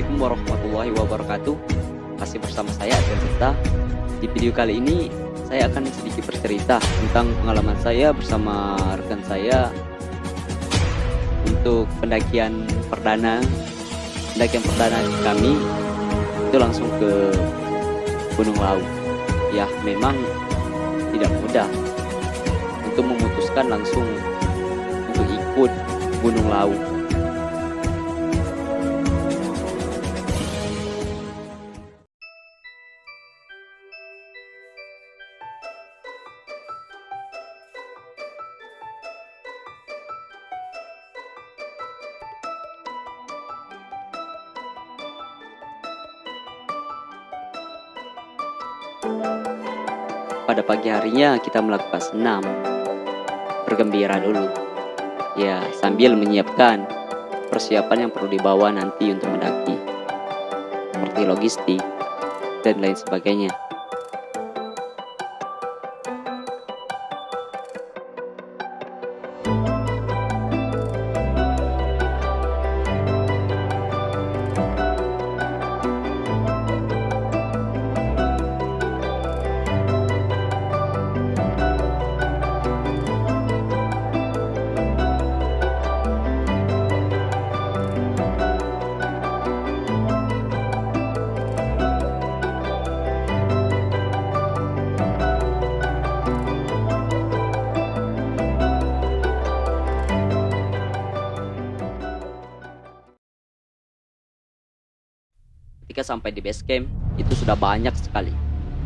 Assalamualaikum warahmatullahi wabarakatuh. Masih bersama saya Adrian Sita Di video kali ini saya akan sedikit bercerita tentang pengalaman saya bersama rekan saya Untuk pendakian perdana. Pendakian perdana kami Itu langsung ke Gunung Lau Ya memang tidak mudah Untuk memutuskan langsung Untuk ikut Gunung Lau Pada pagi harinya kita melakukan senam Bergembira dulu. Ya sambil menyiapkan persiapan yang perlu dibawa nanti untuk mendaki. Seperti logistik dan lain sebagainya Ketika sampai di base camp, itu sudah banyak sekali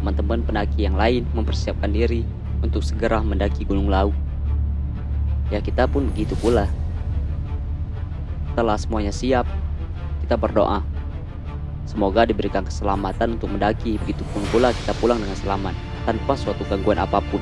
teman-teman pendaki yang lain mempersiapkan diri untuk segera mendaki Gunung Lau. Ya kita pun begitu pula. Setelah semuanya siap, kita berdoa. Semoga diberikan keselamatan untuk mendaki, begitupun pula kita pulang dengan selamat, tanpa suatu gangguan apa pun.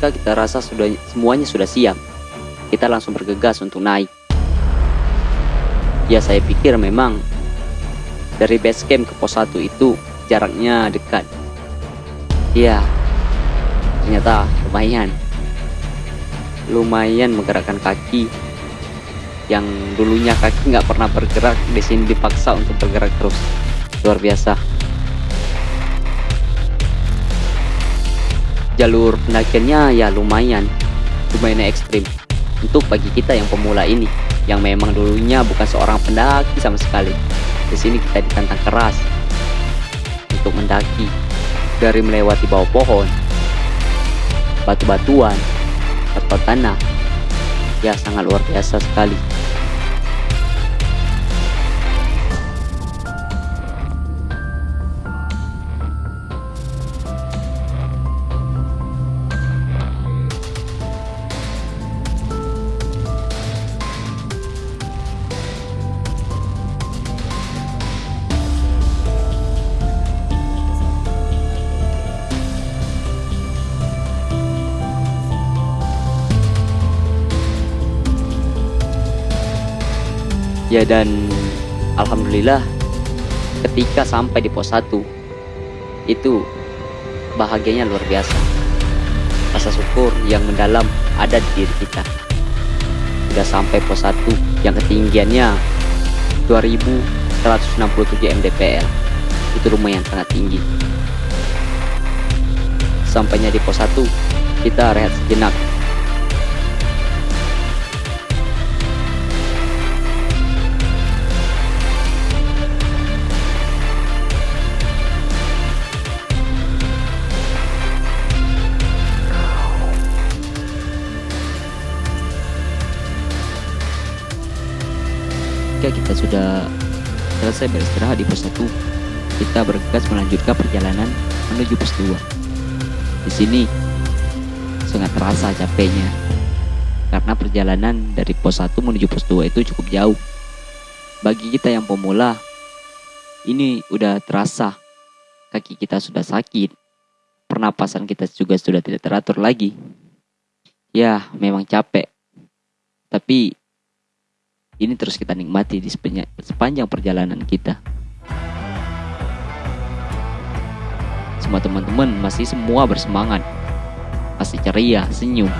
Ketika kita rasa sudah semuanya sudah siap, kita langsung bergegas untuk naik. Ya saya pikir memang dari base camp ke pos 1 itu jaraknya dekat. Ya, ternyata lumayan. Lumayan menggerakkan kaki yang dulunya kaki nggak pernah bergerak di sini dipaksa untuk bergerak terus. Luar biasa. Jalur pendakiannya ya lumayan lumayan ekstrim. Untuk bagi kita yang pemula ini yang memang dulunya bukan seorang pendaki sama sekali. Di sini kita ditantang keras untuk mendaki dari melewati bawah pohon batu-batuan atau tanah. Ya sangat luar biasa sekali ya dan alhamdulillah ketika sampai di pos 1 itu bahagianya luar biasa. Rasa syukur yang mendalam ada di diri kita. Sudah sampai pos 1 yang ketinggiannya 2167 mdpl itu lumayan sangat tinggi. Sampainya di pos 1 kita rehat sejenak ketika kita sudah selesai beristirahat di pos 1, kita bergegas melanjutkan perjalanan menuju pos 2. Di sini sangat terasa capeknya karena perjalanan dari pos 1 menuju pos 2 itu cukup jauh. Bagi kita yang pemula, ini udah terasa kaki kita sudah sakit pernapasan kita juga sudah tidak teratur lagi. Ya, memang capek. Tapi ini terus kita nikmati di sepanjang perjalanan kita. Semua teman-teman masih semua bersemangat, masih ceria, senyum,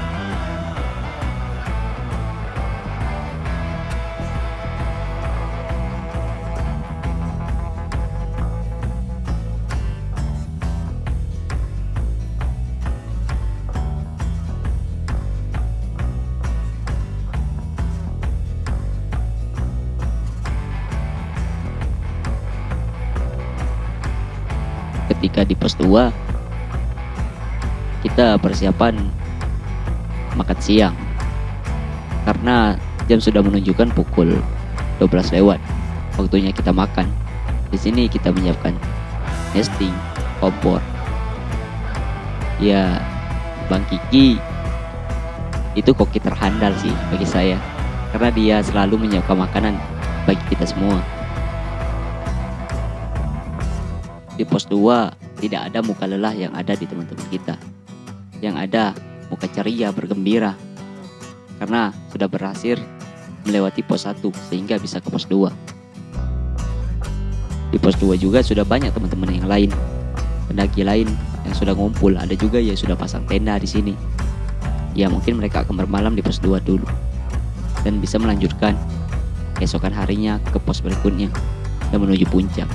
ketika di pos 2 kita persiapan makan siang. Karena jam sudah menunjukkan pukul 12 lewat waktunya kita makan. Di sini kita menyiapkan nesting kompor ya Bang Kiki. Itu koki terhandal sih bagi saya karena dia selalu menyiapkan makanan bagi kita semua. Di pos 2 tidak ada muka lelah yang ada di teman-teman kita. Yang ada muka ceria, bergembira. Karena sudah berhasil melewati pos 1 sehingga bisa ke pos 2. Di pos 2 juga sudah banyak teman-teman yang lain. Pendaki lain yang sudah ngumpul, ada juga yang sudah pasang tenda di sini. Ya mungkin mereka akan bermalam di pos 2 dulu. Dan bisa melanjutkan keesokan harinya ke pos berikutnya dan menuju puncak.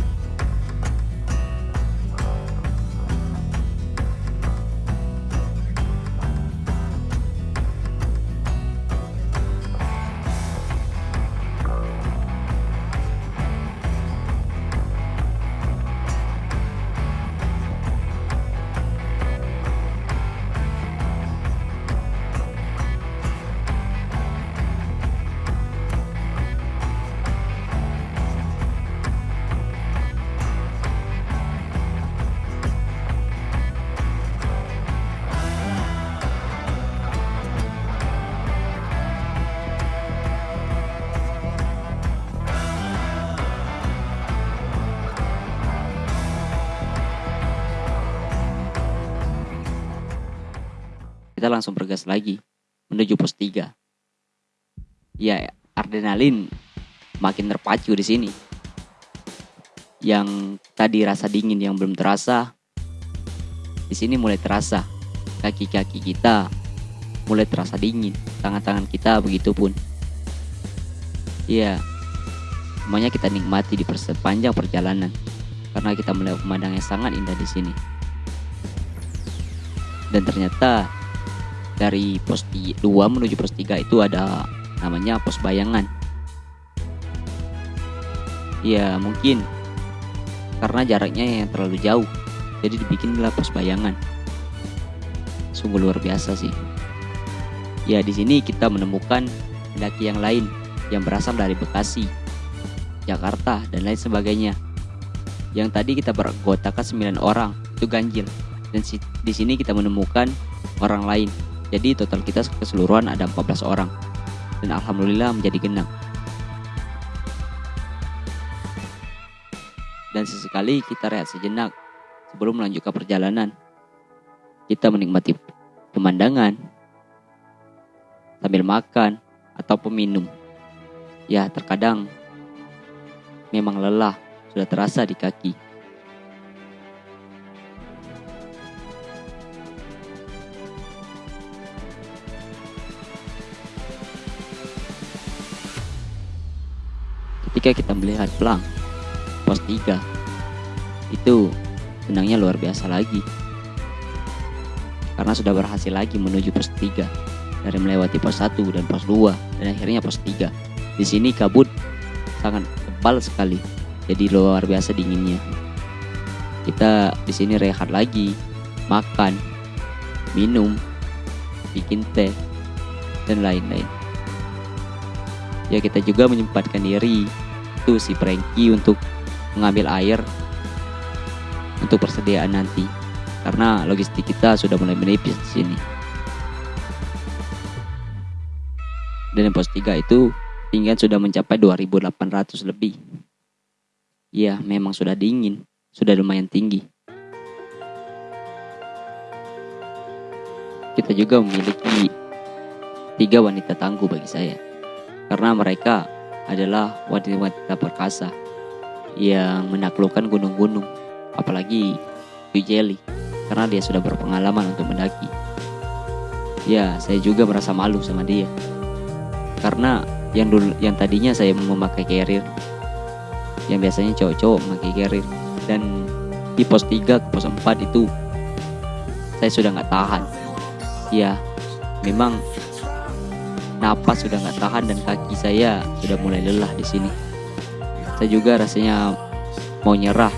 Kita langsung bergas lagi menuju pos 3. Ya, adrenalin makin terpacu di sini. Yang tadi rasa dingin yang belum terasa, di sini mulai terasa. Kaki-kaki kita mulai terasa dingin, tangan-tangan kita begitu pun. Ya, semuanya kita nikmati di sepanjang perjalanan karena kita melihat pemandangan yang sangat indah di sini. Dan ternyata dari pos 2 menuju pos 3 itu ada namanya pos bayangan. Ya mungkin karena jaraknya yang terlalu jauh jadi dibikinlah pos bayangan. Sungguh luar biasa sih. Ya di sini kita menemukan pendaki yang lain yang berasal dari Bekasi Jakarta dan lain sebagainya. Yang tadi kita beranggotakan 9 orang itu ganjil. Dan di sini kita menemukan orang lain jadi total kita keseluruhan ada 14 orang dan alhamdulillah menjadi genap. Dan sesekali kita rehat sejenak sebelum melanjutkan perjalanan. Kita menikmati pemandangan sambil makan atau peminum. Ya, terkadang memang lelah sudah terasa di kaki. Ketika kita melihat pelang pos 3 itu senangnya luar biasa lagi. Karena sudah berhasil lagi menuju pos 3 dari melewati pos 1 dan pos 2 dan akhirnya pos 3 di sini kabut sangat tebal sekali jadi luar biasa dinginnya. Kita di sini rehat lagi makan minum bikin teh dan lain-lain. Ya kita juga menyempatkan diri itu si Franky untuk mengambil air untuk persediaan nanti karena logistik kita sudah mulai menipis di sini. Dan yang pos 3 itu tinggal sudah mencapai 2800 lebih. Ya, memang sudah dingin, sudah lumayan tinggi. kita juga memiliki tiga wanita tangguh bagi saya. Karena mereka adalah wanita-wanita perkasa yang menaklukkan gunung-gunung, apalagi Ujeli, karena dia sudah berpengalaman untuk mendaki. Ya, saya juga merasa malu sama dia. Karena yang dulu yang tadinya saya memakai carrier yang biasanya cowok-cowok memakai carrier dan di pos 3 ke pos 4 itu saya sudah nggak tahan ya memang napas sudah nggak tahan dan kaki saya sudah mulai lelah di sini. Saya juga rasanya mau nyerah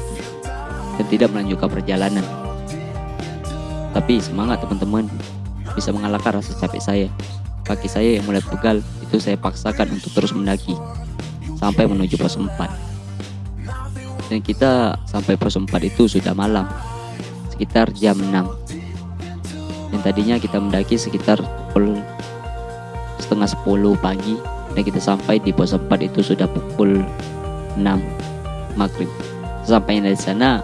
dan tidak melanjutkan perjalanan. Tapi semangat teman-teman. Bisa mengalahkan rasa capek saya. Kaki saya yang mulai pegal itu saya paksakan untuk terus mendaki sampai menuju pos 4 dan kita sampai pos 4 itu sudah malam sekitar jam 6 yang tadinya kita mendaki sekitar pukul setengah 10 pagi. Dan kita sampai di pos 4 itu sudah pukul 6 maghrib. Sampainya dari sana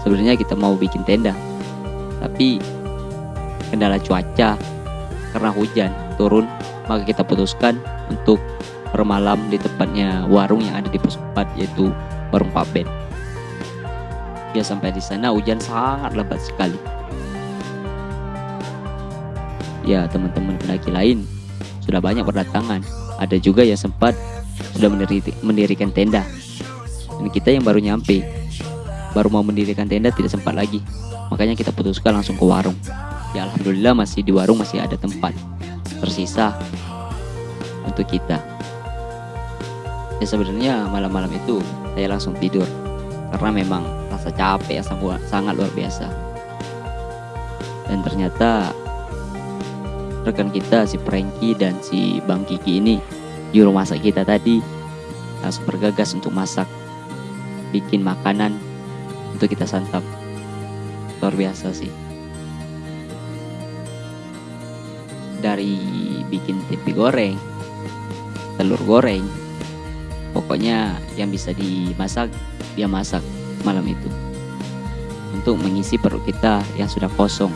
sebenarnya kita mau bikin tenda. Tapi kendala cuaca karena hujan turun maka kita putuskan untuk bermalam di tempatnya warung yang ada di pos 4 yaitu warung Pak Ben. Ya sampai di sana hujan sangat lebat sekali. Ya teman-teman pendaki lain sudah banyak berdatangan. Ada juga yang sempat sudah mendirikan tenda. Dan kita yang baru nyampe baru mau mendirikan tenda tidak sempat lagi. Makanya kita putuskan langsung ke warung. Ya Alhamdulillah masih di warung masih ada tempat tersisa untuk kita. Ya sebenarnya malam-malam itu saya langsung tidur karena memang rasa capek yang sangat luar biasa. Dan ternyata rekan kita si Franky dan si Bang Kiki ini juru masak kita tadi. Langsung bergagas untuk masak bikin makanan untuk kita santap. Luar biasa sih. Dari bikin tempe goreng telur goreng pokoknya yang bisa dimasak dia masak malam itu. Untuk mengisi perut kita yang sudah kosong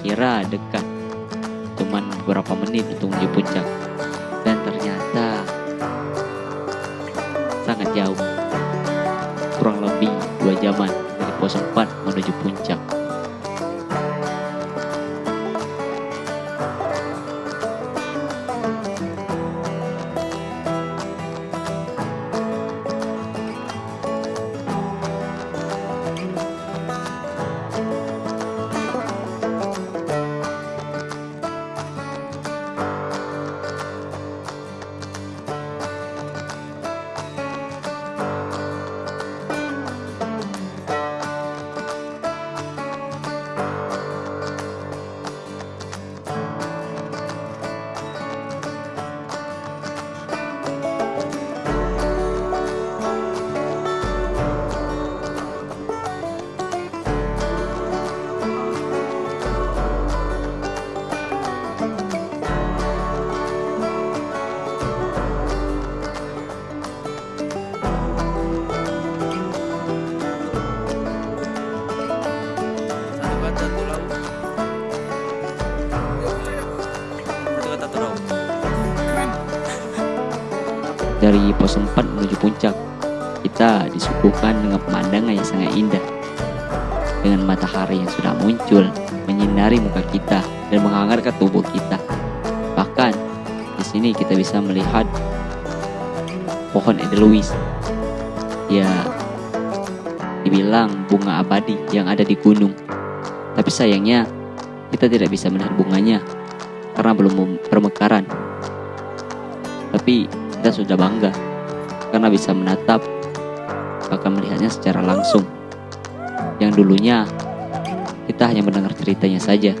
kira dekat cuman beberapa menit untuk menuju puncak. Dan ternyata sangat jauh kurang lebih dua jaman dari pos 4 menuju puncak 4 menuju puncak kita disuguhkan dengan pemandangan yang sangat indah dengan matahari yang sudah muncul menyinari muka kita dan menghangatkan tubuh kita. Bahkan di sini kita bisa melihat pohon edelweiss. Ya, dibilang bunga abadi yang ada di gunung. Tapi sayangnya kita tidak bisa melihat bunganya karena belum bermekaran. Tapi kita sudah bangga karena bisa menatap bahkan melihatnya secara langsung. Yang dulunya kita hanya mendengar ceritanya saja.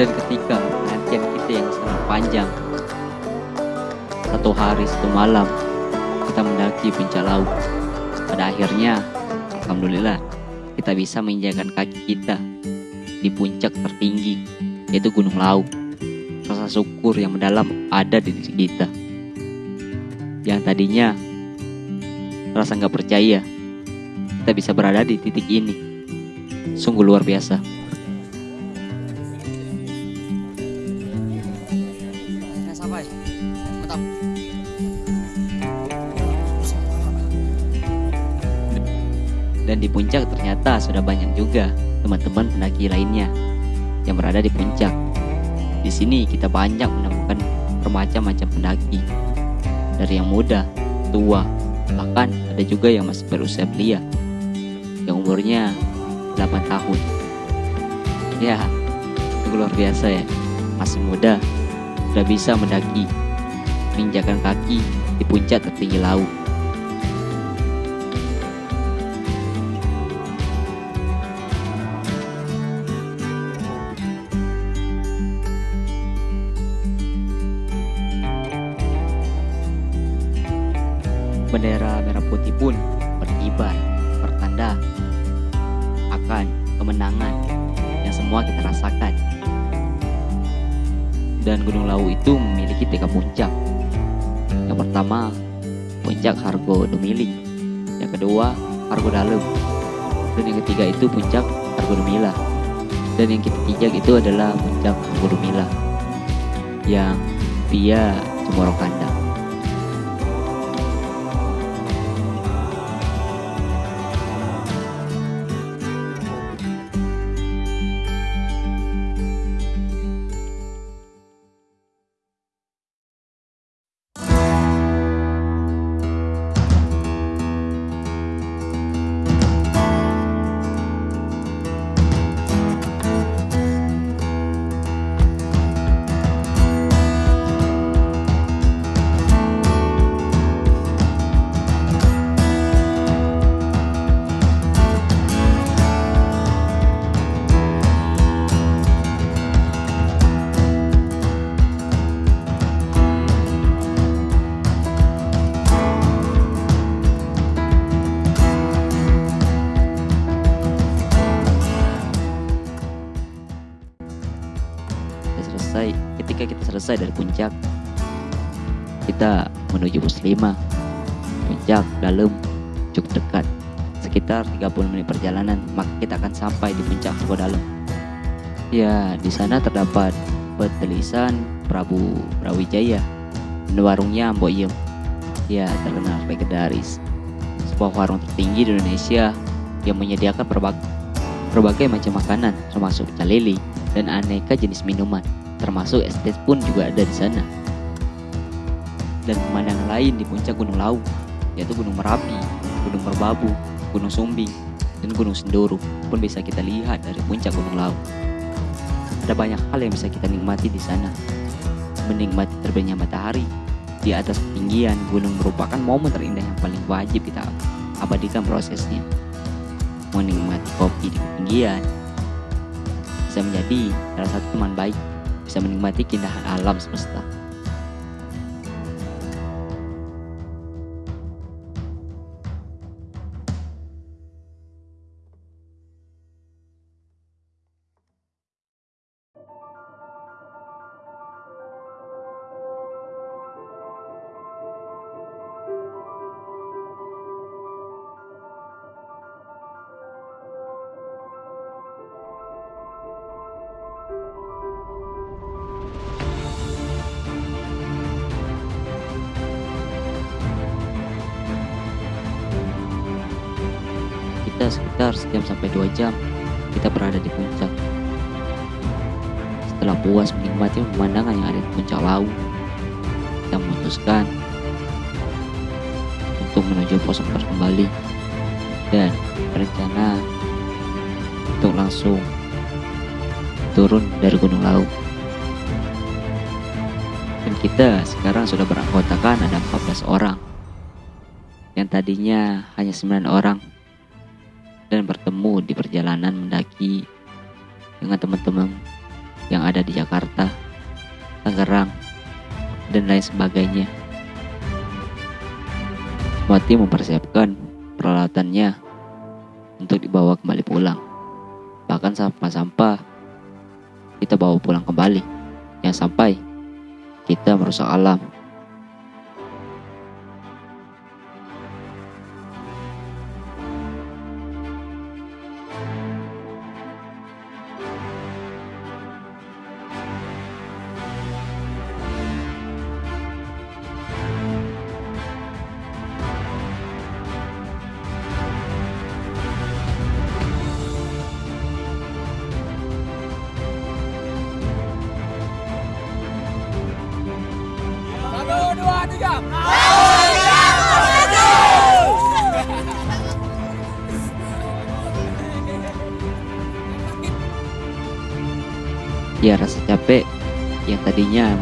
Dan ketika penantian kita yang sangat panjang Satu hari satu malam Kita mendaki puncak laut. Pada akhirnya Alhamdulillah Kita bisa menginjakan kaki kita Di puncak tertinggi Yaitu Gunung Lawu Rasa syukur yang mendalam ada di diri kita. Yang tadinya Rasa nggak percaya Kita bisa berada di titik ini. Sungguh luar biasa di puncak ternyata sudah banyak juga teman-teman pendaki lainnya yang berada di puncak. Di sini kita banyak menemukan bermacam-macam pendaki. Dari yang muda, tua, bahkan ada juga yang masih berusia belia. Yang umurnya 8 tahun. Ya, itu luar biasa ya. Masih muda, sudah bisa mendaki, menginjakan kaki di puncak tertinggi laut. Putih pun berkibar, bertanda akan kemenangan yang semua kita rasakan. Dan Gunung Lawu itu memiliki tiga puncak. Yang pertama, puncak Hargo Dumiling. Yang kedua, Hargo Dalem. Dan yang ketiga itu puncak Hargo Dumila. Dan yang ketiga itu adalah puncak Hargo Dumila. Yang via Cemoro Kandang. 5. Puncak dalam cuk dekat, sekitar 30 menit perjalanan, maka kita akan sampai di puncak Suko Dalam. Ya, di sana terdapat petelisan Prabu Brawijaya dan warungnya Mbok Yem. Ya, terkenal legendaris. Sebuah warung tertinggi di Indonesia yang menyediakan berbagai, berbagai macam makanan, termasuk calele dan aneka jenis minuman, termasuk es teh pun juga ada di sana. Dan pemandangan lain di puncak Gunung Lawu, yaitu Gunung Merapi, Gunung Merbabu, Gunung Sumbing, dan Gunung Sindoro pun bisa kita lihat dari puncak Gunung Lawu. Ada banyak hal yang bisa kita nikmati di sana. Menikmati terbitnya matahari di atas ketinggian gunung merupakan momen terindah yang paling wajib kita abadikan prosesnya. Menikmati kopi di ketinggian bisa menjadi salah satu teman baik bisa menikmati keindahan alam semesta. Sekitar sejam sampai dua jam kita berada di puncak. Setelah puas menikmati pemandangan yang ada di puncak laut, kita memutuskan untuk menuju pos 4 kembali dan berencana untuk langsung turun dari Gunung Lawu. Dan kita sekarang sudah beranggotakan ada 14 orang yang tadinya hanya 9 orang dan bertemu di perjalanan mendaki dengan teman-teman yang ada di Jakarta, Tangerang, dan lain sebagainya. Semua tim mempersiapkan peralatannya untuk dibawa kembali pulang. Bahkan sampah-sampah kita bawa pulang kembali. Yang sampai kita merusak alam.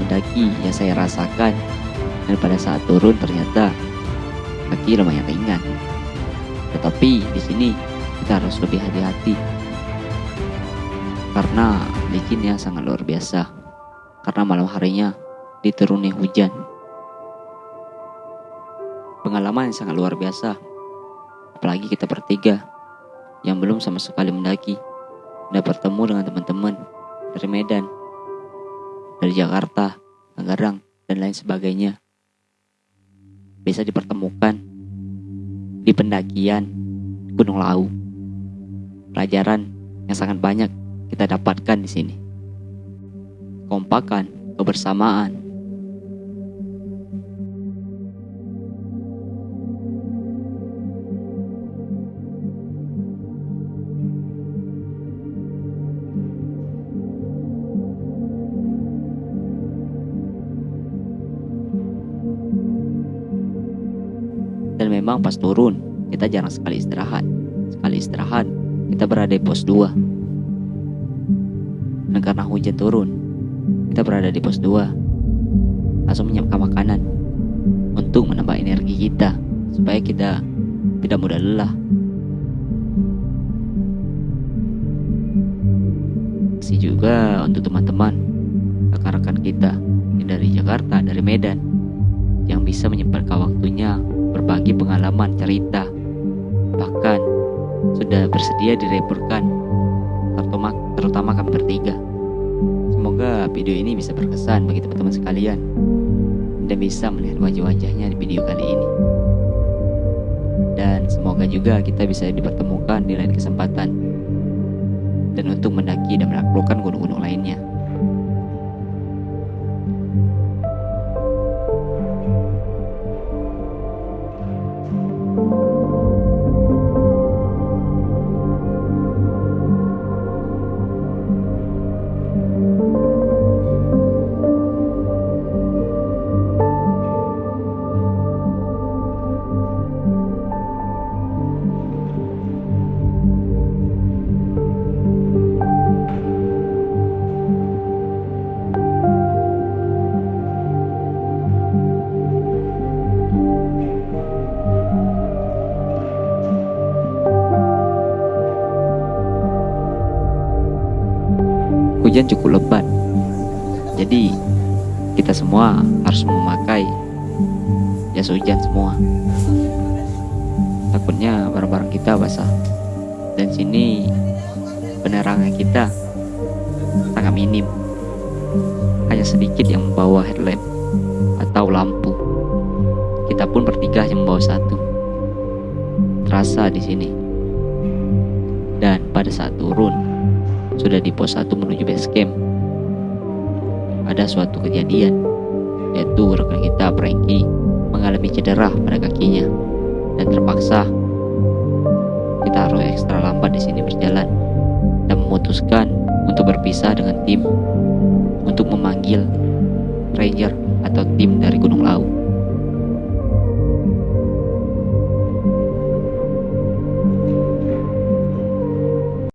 Mendaki yang saya rasakan dan pada saat turun ternyata kaki lumayan ringan. Tetapi di sini kita harus lebih hati-hati karena licinnya sangat luar biasa. Karena malam harinya dituruni hujan. Pengalaman sangat luar biasa. Apalagi kita bertiga yang belum sama sekali mendaki dan bertemu dengan teman-teman dari Medan, dari Jakarta, Tangerang, dan lain sebagainya. Bisa dipertemukan di pendakian Gunung Lawu. Pelajaran yang sangat banyak kita dapatkan di sini. Kompakan, kebersamaan, pas turun kita jarang sekali istirahat. Sekali istirahat kita berada di pos 2. Dan karena hujan turun, kita berada di pos 2. Langsung menyiapkan makanan untuk menambah energi kita supaya kita tidak mudah lelah. Kasih juga untuk teman-teman rekan-rekan kita yang dari Jakarta, dari Medan yang bisa menyempatkan waktunya berbagi pengalaman cerita. Bahkan sudah bersedia direporkan terutama, terutama kami bertiga. Semoga video ini bisa berkesan bagi teman-teman sekalian dan bisa melihat wajah-wajahnya di video kali ini. Dan semoga juga kita bisa dipertemukan di lain kesempatan. Dan untuk mendaki dan menaklukkan gunung-gunung lainnya hujan cukup lebat. Jadi kita semua harus memakai jas hujan semua. Takutnya barang-barang kita basah. Dan sini penerangan kita sangat minim. Hanya sedikit yang membawa headlamp atau lampu. Kita pun bertiga yang membawa satu. Terasa di sini. Dan pada saat turun, sudah di pos 1 menuju base camp. Ada suatu kejadian, yaitu rekan kita Franky mengalami cedera pada kakinya dan terpaksa kita Taro ekstra lambat di sini berjalan dan memutuskan untuk berpisah dengan tim untuk memanggil ranger atau tim dari Gunung Lau.